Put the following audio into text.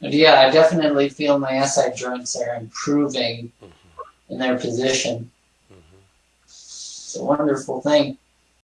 But yeah, I definitely feel my SI joints are improving Mm-hmm. in their position. Mm-hmm. It's a wonderful thing.